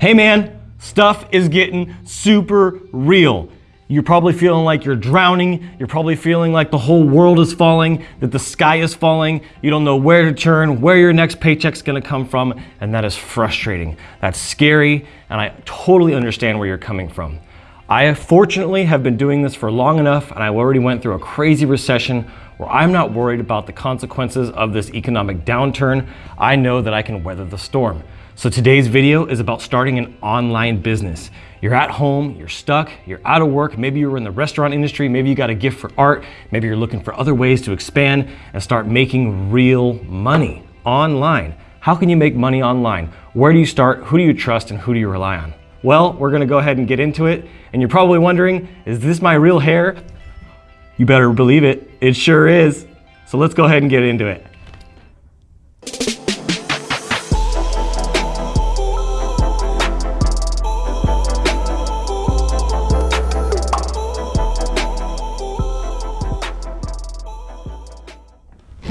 Hey man, stuff is getting super real. You're probably feeling like you're drowning. You're probably feeling like the whole world is falling, that the sky is falling. You don't know where to turn, where your next paycheck's gonna come from, and that is frustrating. That's scary, and I totally understand where you're coming from. I fortunately have been doing this for long enough, and I already went through a crazy recession where I'm not worried about the consequences of this economic downturn. I know that I can weather the storm. So today's video is about starting an online business. You're at home, you're stuck, you're out of work, maybe you're in the restaurant industry, maybe you got a gift for art, maybe you're looking for other ways to expand and start making real money online. How can you make money online? Where do you start? Who do you trust and who do you rely on? Well, we're gonna go ahead and get into it. And you're probably wondering, is this my real hair? You better believe it, it sure is. So let's go ahead and get into it.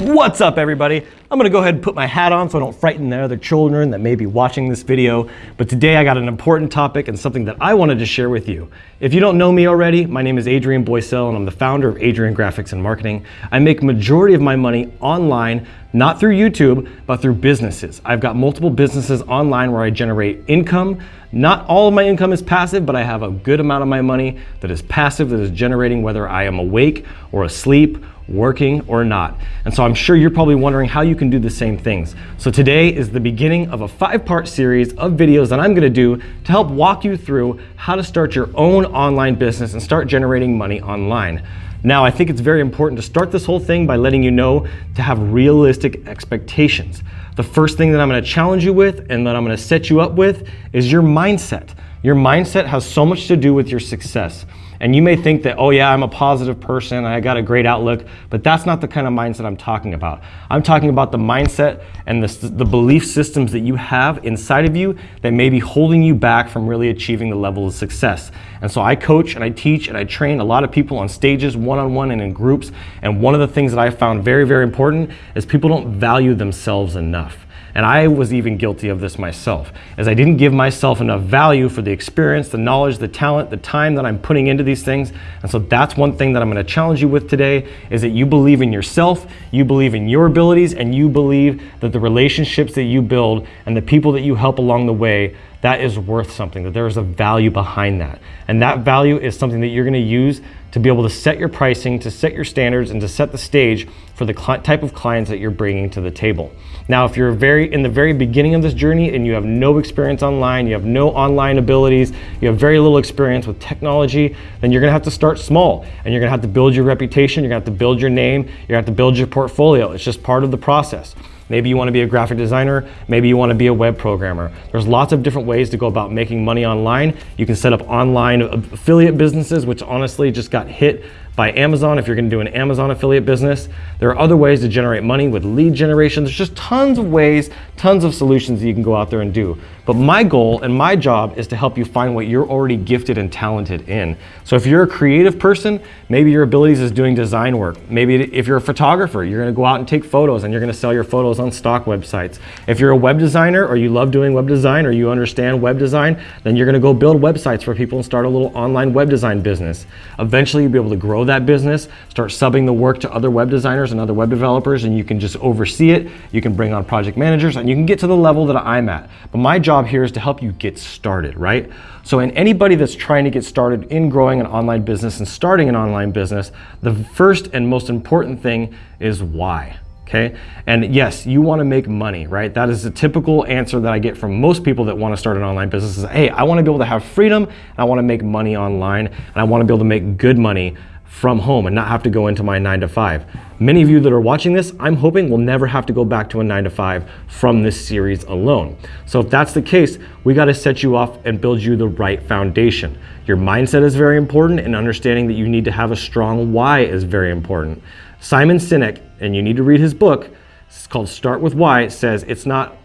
What's up everybody? I'm gonna go ahead and put my hat on so I don't frighten the other children that may be watching this video. But today I got an important topic and something that I wanted to share with you. If you don't know me already, my name is Adrian Boycell and I'm the founder of Adrian Graphics and Marketing. I make majority of my money online, not through YouTube, but through businesses. I've got multiple businesses online where I generate income. Not all of my income is passive, but I have a good amount of my money that is passive, that is generating whether I am awake or asleep working or not. And so I'm sure you're probably wondering how you can do the same things. So today is the beginning of a five-part series of videos that I'm gonna do to help walk you through how to start your own online business and start generating money online. Now, I think it's very important to start this whole thing by letting you know to have realistic expectations. The first thing that I'm gonna challenge you with and that I'm gonna set you up with is your mindset. Your mindset has so much to do with your success. And you may think that, oh yeah, I'm a positive person, I got a great outlook, but that's not the kind of mindset I'm talking about. I'm talking about the mindset and the, the belief systems that you have inside of you that may be holding you back from really achieving the level of success. And so I coach and I teach and I train a lot of people on stages, one-on-one -on -one and in groups. And one of the things that I found very, very important is people don't value themselves enough. And I was even guilty of this myself, as I didn't give myself enough value for the experience, the knowledge, the talent, the time that I'm putting into these things. And so that's one thing that I'm gonna challenge you with today, is that you believe in yourself, you believe in your abilities, and you believe that the relationships that you build and the people that you help along the way that is worth something, that there is a value behind that. And that value is something that you're gonna use to be able to set your pricing, to set your standards, and to set the stage for the type of clients that you're bringing to the table. Now, if you're very in the very beginning of this journey and you have no experience online, you have no online abilities, you have very little experience with technology, then you're gonna have to start small and you're gonna have to build your reputation, you're gonna have to build your name, you're gonna have to build your portfolio. It's just part of the process. Maybe you want to be a graphic designer. Maybe you want to be a web programmer. There's lots of different ways to go about making money online. You can set up online affiliate businesses, which honestly just got hit by Amazon if you're gonna do an Amazon affiliate business. There are other ways to generate money with lead generation. There's just tons of ways, tons of solutions that you can go out there and do. But my goal and my job is to help you find what you're already gifted and talented in. So if you're a creative person, maybe your abilities is doing design work. Maybe if you're a photographer, you're gonna go out and take photos and you're gonna sell your photos on stock websites. If you're a web designer or you love doing web design or you understand web design, then you're gonna go build websites for people and start a little online web design business. Eventually you'll be able to grow that business, start subbing the work to other web designers and other web developers and you can just oversee it. You can bring on project managers and you can get to the level that I'm at. But my job here is to help you get started, right? So in anybody that's trying to get started in growing an online business and starting an online business, the first and most important thing is why. Okay. And yes, you want to make money, right? That is a typical answer that I get from most people that want to start an online business is, hey, I want to be able to have freedom and I want to make money online and I want to be able to make good money from home and not have to go into my nine to five. Many of you that are watching this, I'm hoping will never have to go back to a nine to five from this series alone. So if that's the case, we gotta set you off and build you the right foundation. Your mindset is very important and understanding that you need to have a strong why is very important. Simon Sinek, and you need to read his book, it's called Start With Why, it says it's not,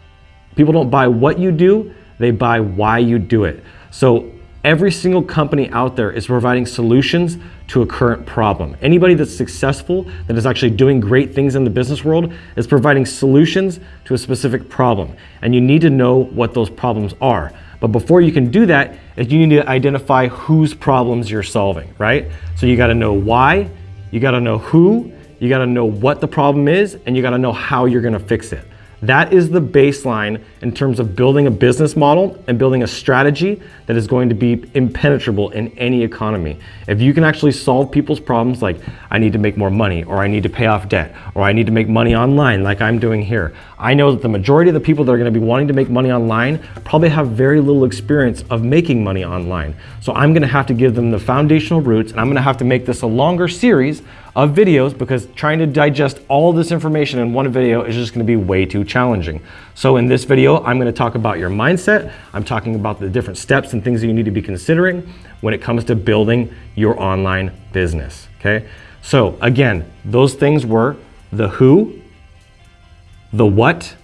people don't buy what you do, they buy why you do it. So Every single company out there is providing solutions to a current problem. Anybody that's successful, that is actually doing great things in the business world, is providing solutions to a specific problem. And you need to know what those problems are. But before you can do that, you need to identify whose problems you're solving, right? So you got to know why, you got to know who, you got to know what the problem is, and you got to know how you're going to fix it. That is the baseline in terms of building a business model and building a strategy that is going to be impenetrable in any economy. If you can actually solve people's problems like I need to make more money or I need to pay off debt or I need to make money online like I'm doing here. I know that the majority of the people that are going to be wanting to make money online probably have very little experience of making money online. So I'm going to have to give them the foundational roots and I'm going to have to make this a longer series of videos because trying to digest all this information in one video is just gonna be way too challenging. So in this video, I'm gonna talk about your mindset. I'm talking about the different steps and things that you need to be considering when it comes to building your online business, okay? So again, those things were the who, the what,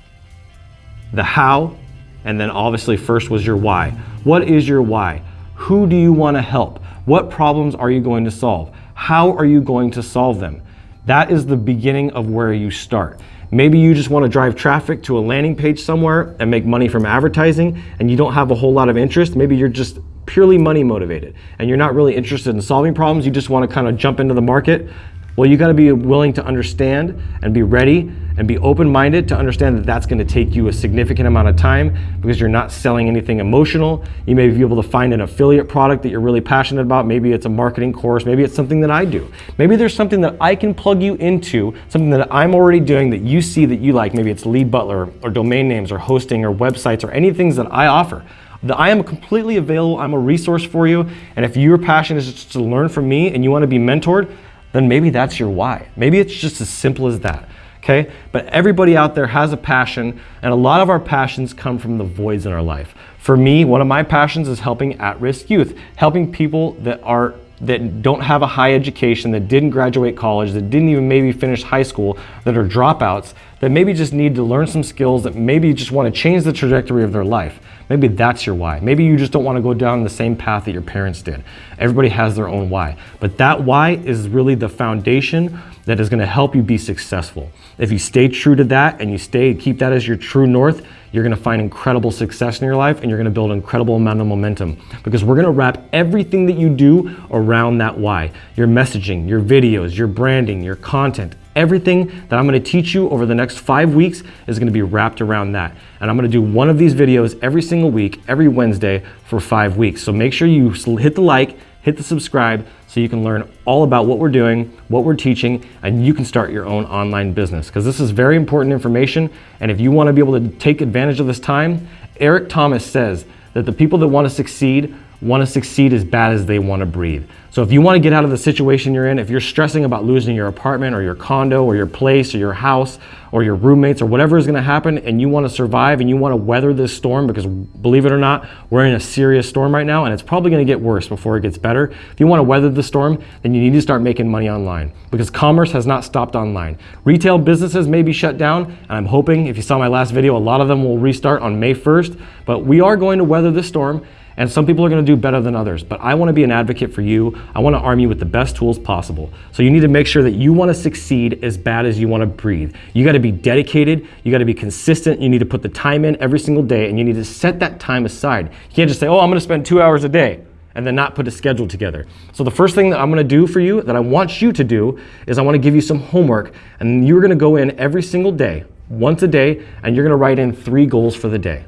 the how, and then obviously first was your why. What is your why? Who do you wanna help? What problems are you going to solve? How are you going to solve them? That is the beginning of where you start. Maybe you just want to drive traffic to a landing page somewhere and make money from advertising and you don't have a whole lot of interest. Maybe you're just purely money motivated and you're not really interested in solving problems. You just want to kind of jump into the market well, you got to be willing to understand and be ready and be open-minded to understand that that's going to take you a significant amount of time because you're not selling anything emotional. You may be able to find an affiliate product that you're really passionate about. Maybe it's a marketing course. Maybe it's something that I do. Maybe there's something that I can plug you into, something that I'm already doing that you see that you like. Maybe it's lead butler or domain names or hosting or websites or any things that I offer. I am completely available. I'm a resource for you. And if your passion is to learn from me and you want to be mentored, then maybe that's your why. Maybe it's just as simple as that. Okay? But everybody out there has a passion, and a lot of our passions come from the voids in our life. For me, one of my passions is helping at-risk youth, helping people that are that don't have a high education, that didn't graduate college, that didn't even maybe finish high school, that are dropouts, that maybe just need to learn some skills, that maybe just want to change the trajectory of their life. Maybe that's your why. Maybe you just don't want to go down the same path that your parents did. Everybody has their own why. But that why is really the foundation that is going to help you be successful. If you stay true to that and you stay keep that as your true north, you're going to find incredible success in your life and you're going to build incredible amount of momentum because we're going to wrap everything that you do around that why. Your messaging, your videos, your branding, your content, Everything that I'm going to teach you over the next five weeks is going to be wrapped around that. And I'm going to do one of these videos every single week, every Wednesday for five weeks. So make sure you hit the like, hit the subscribe so you can learn all about what we're doing, what we're teaching, and you can start your own online business because this is very important information. And if you want to be able to take advantage of this time, Eric Thomas says that the people that want to succeed want to succeed as bad as they want to breathe. So if you want to get out of the situation you're in, if you're stressing about losing your apartment or your condo or your place or your house or your roommates or whatever is going to happen and you want to survive and you want to weather this storm because believe it or not, we're in a serious storm right now and it's probably going to get worse before it gets better. If you want to weather the storm, then you need to start making money online because commerce has not stopped online. Retail businesses may be shut down and I'm hoping if you saw my last video, a lot of them will restart on May 1st, but we are going to weather this storm and some people are going to do better than others, but I want to be an advocate for you. I want to arm you with the best tools possible. So you need to make sure that you want to succeed as bad as you want to breathe. You got to be dedicated. You got to be consistent. You need to put the time in every single day and you need to set that time aside. You can't just say, oh, I'm going to spend two hours a day and then not put a schedule together. So the first thing that I'm gonna do for you, that I want you to do, is I wanna give you some homework, and you're gonna go in every single day, once a day, and you're gonna write in three goals for the day.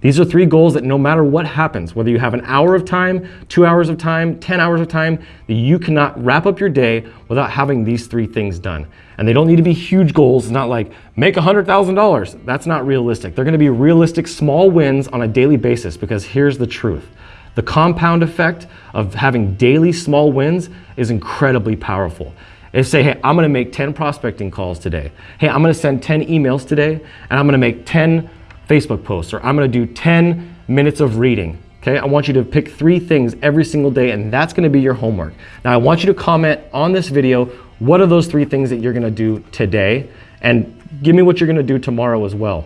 These are three goals that no matter what happens, whether you have an hour of time, two hours of time, 10 hours of time, that you cannot wrap up your day without having these three things done. And they don't need to be huge goals, not like make $100,000. That's not realistic. They're gonna be realistic small wins on a daily basis because here's the truth. The compound effect of having daily small wins is incredibly powerful. If say, hey, I'm gonna make 10 prospecting calls today. Hey, I'm gonna send 10 emails today, and I'm gonna make 10 Facebook posts, or I'm gonna do 10 minutes of reading. Okay, I want you to pick three things every single day, and that's gonna be your homework. Now, I want you to comment on this video, what are those three things that you're gonna do today? And give me what you're gonna do tomorrow as well.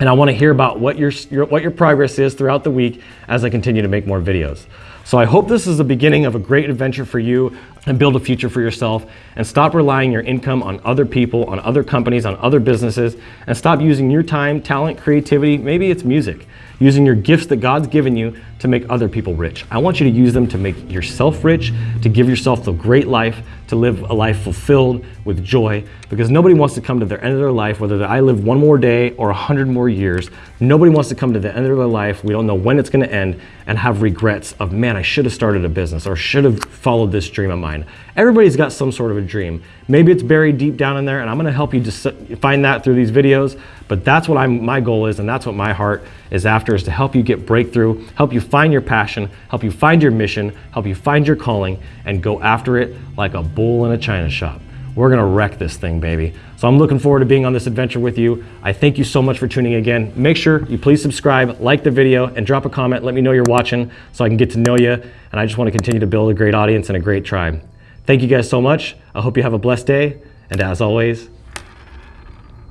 And I wanna hear about what your, your, what your progress is throughout the week as I continue to make more videos. So I hope this is the beginning of a great adventure for you and build a future for yourself and stop relying your income on other people, on other companies, on other businesses, and stop using your time, talent, creativity, maybe it's music. using your gifts that God's given you to make other people rich. I want you to use them to make yourself rich, to give yourself the great life, to live a life fulfilled with joy, because nobody wants to come to the end of their life, whether I live one more day or a hundred more years. Nobody wants to come to the end of their life. We don't know when it's going to end and have regrets of, man, I should have started a business or should have followed this dream of mine. Everybody's got some sort of a dream. Maybe it's buried deep down in there, and I'm going to help you just find that through these videos. But that's what I'm, my goal is, and that's what my heart is after, is to help you get breakthrough, help you find your passion, help you find your mission, help you find your calling, and go after it like a bull in a china shop. We're gonna wreck this thing, baby. So I'm looking forward to being on this adventure with you. I thank you so much for tuning in again. Make sure you please subscribe, like the video, and drop a comment. Let me know you're watching so I can get to know you. And I just wanna continue to build a great audience and a great tribe. Thank you guys so much. I hope you have a blessed day. And as always,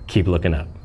keep looking up.